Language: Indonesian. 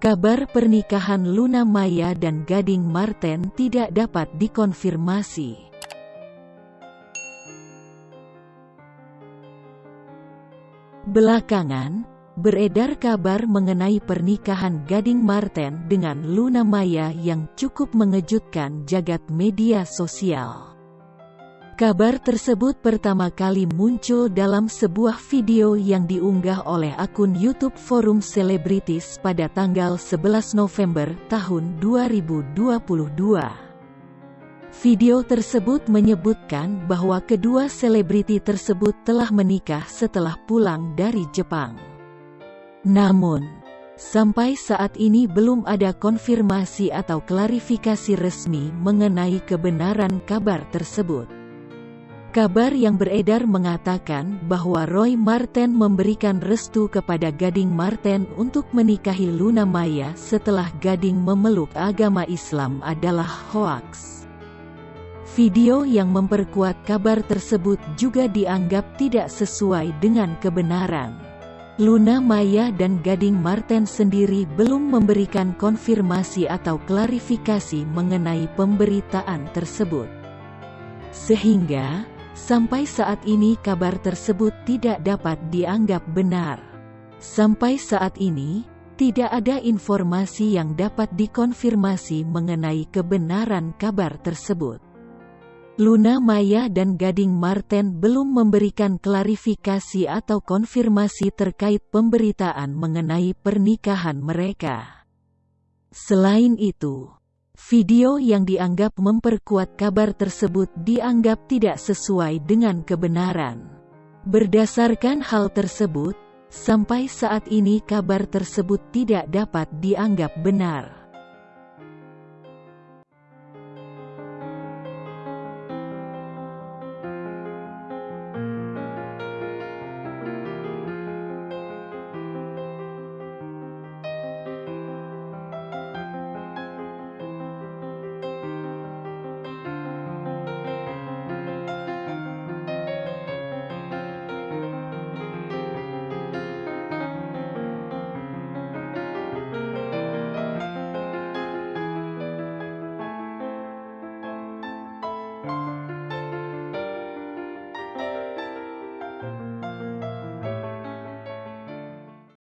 Kabar pernikahan Luna Maya dan Gading Marten tidak dapat dikonfirmasi. Belakangan, beredar kabar mengenai pernikahan Gading Marten dengan Luna Maya yang cukup mengejutkan jagat media sosial. Kabar tersebut pertama kali muncul dalam sebuah video yang diunggah oleh akun YouTube Forum Selebritis pada tanggal 11 November tahun 2022. Video tersebut menyebutkan bahwa kedua selebriti tersebut telah menikah setelah pulang dari Jepang. Namun, sampai saat ini belum ada konfirmasi atau klarifikasi resmi mengenai kebenaran kabar tersebut. Kabar yang beredar mengatakan bahwa Roy Marten memberikan restu kepada Gading Marten untuk menikahi Luna Maya setelah Gading memeluk agama Islam adalah hoaks. Video yang memperkuat kabar tersebut juga dianggap tidak sesuai dengan kebenaran. Luna Maya dan Gading Marten sendiri belum memberikan konfirmasi atau klarifikasi mengenai pemberitaan tersebut. Sehingga, Sampai saat ini kabar tersebut tidak dapat dianggap benar. Sampai saat ini, tidak ada informasi yang dapat dikonfirmasi mengenai kebenaran kabar tersebut. Luna Maya dan Gading Marten belum memberikan klarifikasi atau konfirmasi terkait pemberitaan mengenai pernikahan mereka. Selain itu, Video yang dianggap memperkuat kabar tersebut dianggap tidak sesuai dengan kebenaran. Berdasarkan hal tersebut, sampai saat ini kabar tersebut tidak dapat dianggap benar.